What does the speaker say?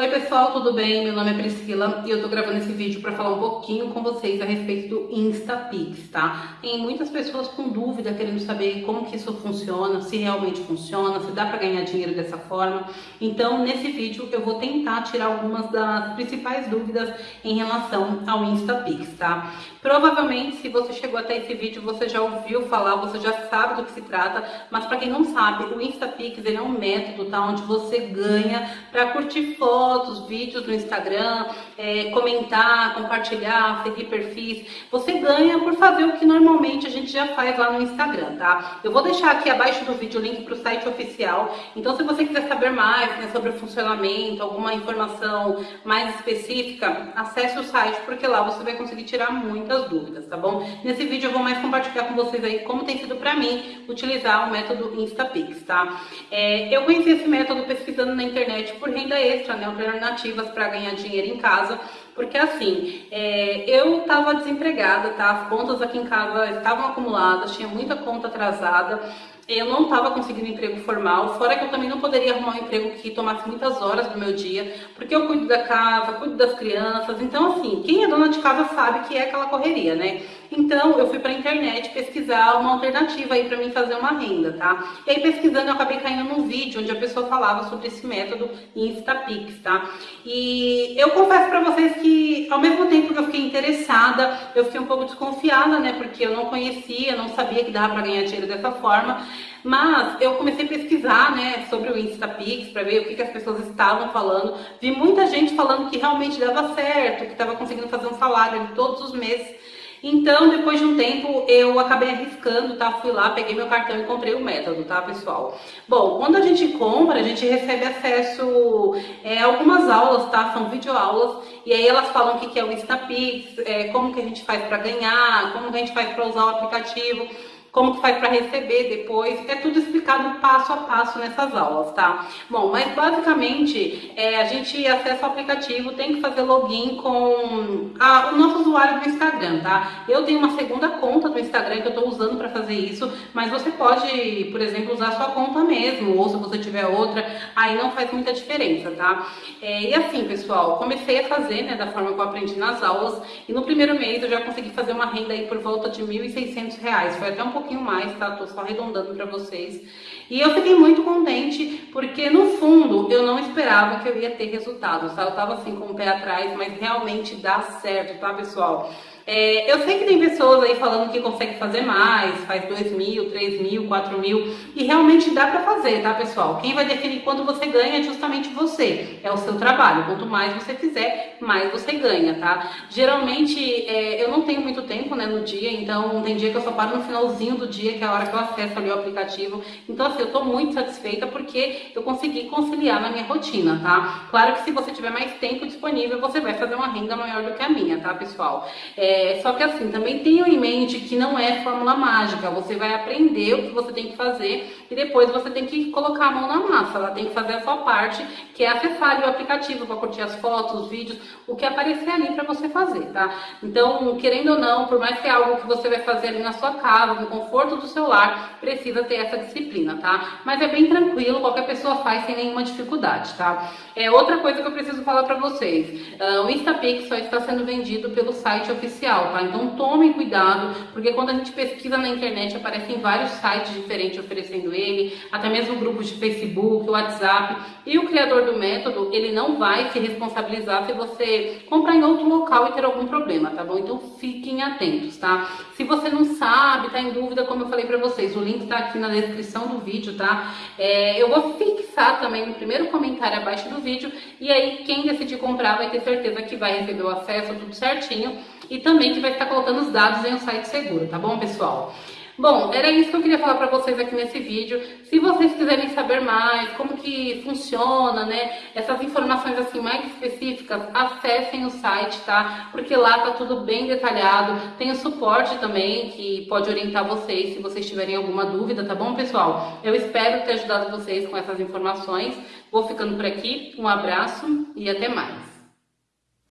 Oi pessoal, tudo bem? Meu nome é Priscila e eu tô gravando esse vídeo para falar um pouquinho com vocês a respeito do InstaPix, tá? Tem muitas pessoas com dúvida querendo saber como que isso funciona, se realmente funciona, se dá para ganhar dinheiro dessa forma. Então, nesse vídeo eu vou tentar tirar algumas das principais dúvidas em relação ao InstaPix, tá? Provavelmente, se você chegou até esse vídeo, você já ouviu falar, você já sabe do que se trata, mas para quem não sabe, o InstaPix ele é um método, tá? Onde você ganha para curtir fotos fotos, vídeos no Instagram, é, comentar, compartilhar, seguir perfis. Você ganha por fazer o que normalmente a gente já faz lá no Instagram, tá? Eu vou deixar aqui abaixo do vídeo o link para o site oficial. Então, se você quiser saber mais né, sobre o funcionamento, alguma informação mais específica, acesse o site, porque lá você vai conseguir tirar muitas dúvidas, tá bom? Nesse vídeo eu vou mais compartilhar com vocês aí como tem sido para mim utilizar o método InstaPix, tá? É, eu conheci esse método pesquisando na internet por renda extra, né? Alternativas para ganhar dinheiro em casa, porque assim, é, eu estava desempregada, tá? As contas aqui em casa estavam acumuladas, tinha muita conta atrasada, eu não estava conseguindo emprego formal, fora que eu também não poderia arrumar um emprego que tomasse muitas horas do meu dia, porque eu cuido da casa, cuido das crianças, então assim, quem é dona de casa sabe que é aquela correria, né? Então eu fui para a internet pesquisar uma alternativa aí para mim fazer uma renda, tá? E aí pesquisando eu acabei caindo num vídeo onde a pessoa falava sobre esse método Instapix, tá? E eu confesso para vocês que ao mesmo tempo que eu fiquei interessada, eu fiquei um pouco desconfiada, né? Porque eu não conhecia, não sabia que dava para ganhar dinheiro dessa forma. Mas eu comecei a pesquisar né, sobre o Instapix para ver o que, que, as pessoas estavam falando. Vi muita gente falando que realmente dava certo, que estava conseguindo fazer um salário todos os meses. Então, depois de um tempo, eu acabei arriscando, tá? Fui lá, peguei meu cartão e comprei o método, tá, pessoal? Bom, quando a gente compra, a gente recebe acesso é, algumas aulas, tá? São videoaulas, e aí elas falam o que é o Instapix, é, como que a gente faz para ganhar, como que a gente faz para usar o aplicativo como que faz para receber depois, é tudo explicado passo a passo nessas aulas, tá? Bom, mas basicamente é, a gente acessa o aplicativo, tem que fazer login com a, o nosso usuário do Instagram, tá? Eu tenho uma segunda conta do Instagram que eu estou usando para fazer isso, mas você pode, por exemplo, usar sua conta mesmo, ou se você tiver outra, aí não faz muita diferença, tá? É, e assim, pessoal, comecei a fazer, né, da forma que eu aprendi nas aulas, e no primeiro mês eu já consegui fazer uma renda aí por volta de R$ 1.600, foi até um pouquinho mais, tá? Tô só arredondando para vocês. E eu fiquei muito contente, porque no fundo eu não esperava que eu ia ter resultados, tá? Eu tava assim com o pé atrás, mas realmente dá certo, tá, pessoal? É, eu sei que tem pessoas aí falando que consegue fazer mais, faz 2 mil, 3 mil, 4 mil, e realmente dá pra fazer, tá, pessoal? Quem vai definir quanto você ganha é justamente você, é o seu trabalho. Quanto mais você fizer, mais você ganha, tá? Geralmente, é, eu não tenho muito tempo, né, no dia, então tem dia que eu só paro no finalzinho do dia, que é a hora que eu acesso ali o aplicativo. Então, assim, eu tô muito satisfeita porque eu consegui conciliar na minha rotina, tá? Claro que se você tiver mais tempo disponível, você vai fazer uma renda maior do que a minha, tá, pessoal? É, é, só que assim, também tenham em mente que não é fórmula mágica. Você vai aprender o que você tem que fazer e depois você tem que colocar a mão na massa. Ela tem que fazer a sua parte, que é acessar o aplicativo para curtir as fotos, os vídeos, o que aparecer ali para você fazer, tá? Então, querendo ou não, por mais que é algo que você vai fazer ali na sua casa, no conforto do seu lar, precisa ter essa disciplina, tá? Mas é bem tranquilo, qualquer pessoa faz sem nenhuma dificuldade, tá? É outra coisa que eu preciso falar para vocês. Uh, o Instapix só está sendo vendido pelo site oficial tá? Então tomem cuidado, porque quando a gente pesquisa na internet aparecem vários sites diferentes oferecendo ele, até mesmo grupos de Facebook, WhatsApp, e o criador do método, ele não vai se responsabilizar se você comprar em outro local e ter algum problema, tá bom? Então fiquem atentos, tá? Se você não sabe, tá em dúvida, como eu falei pra vocês, o link tá aqui na descrição do vídeo, tá? É, eu vou fixar também no primeiro comentário abaixo do vídeo, e aí quem decidir comprar vai ter certeza que vai receber o acesso, tudo certinho, e também que vai estar colocando os dados em um site seguro, tá bom, pessoal? Bom, era isso que eu queria falar para vocês aqui nesse vídeo. Se vocês quiserem saber mais como que funciona, né, essas informações assim mais específicas, acessem o site, tá? Porque lá tá tudo bem detalhado. Tem o suporte também que pode orientar vocês se vocês tiverem alguma dúvida, tá bom, pessoal? Eu espero ter ajudado vocês com essas informações. Vou ficando por aqui. Um abraço e até mais.